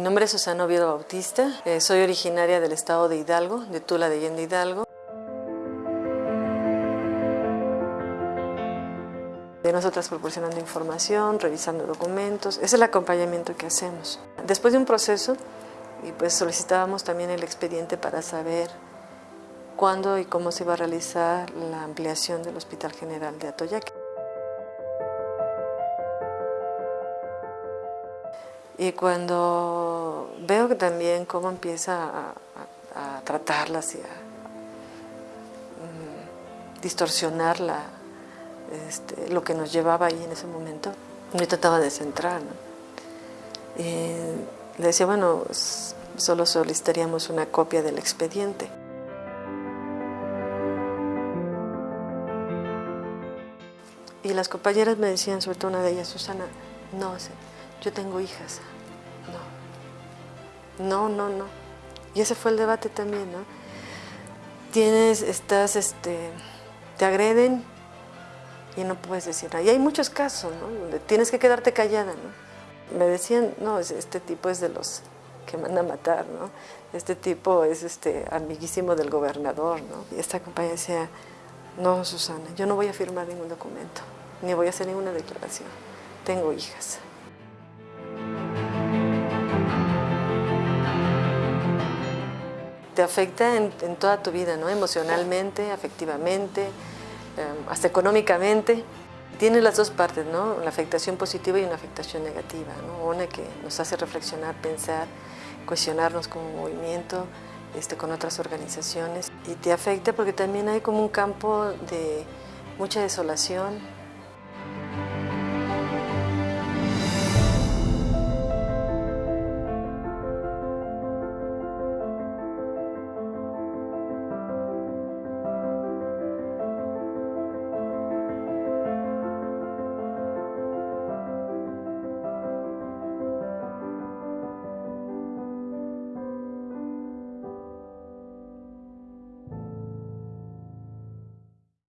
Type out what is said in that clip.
nombre es Susana Oviedo Bautista, eh, soy originaria del estado de Hidalgo, de Tula de Allende Hidalgo. De nosotras proporcionando información, revisando documentos, es el acompañamiento que hacemos. Después de un proceso, y pues solicitábamos también el expediente para saber cuándo y cómo se iba a realizar la ampliación del Hospital General de Atoyac. Y cuando veo que también cómo empieza a, tratarlas y a mm, distorsionar este, lo que nos llevaba ahí en ese momento, yo trataba de centrar. le decía, bueno, solo solicitaríamos una copia del expediente. Y las compañeras me decían, sobre todo una de ellas, Susana, no, yo tengo hijas. No, no, no, no. Y ese fue el debate también, ¿no? Tienes, estás, este, te agreden y no puedes decir nada. Y hay muchos casos, ¿no? Tienes que quedarte callada, ¿no? Me decían, no, este tipo es de los que manda a matar, ¿no? Este tipo es este amiguísimo del gobernador, ¿no? Y esta compañía decía, no, Susana, yo no voy a firmar ningún documento, ni voy a hacer ninguna declaración. Tengo hijas. Te afecta en, toda tu vida, ¿no? emocionalmente, afectivamente, em, hasta económicamente. Tiene las dos partes, ¿no? la afectación positiva y una afectación negativa, ¿no? una que nos hace reflexionar, pensar, cuestionarnos como movimiento, este, con otras organizaciones. Y te afecta porque también hay como un campo de mucha desolación,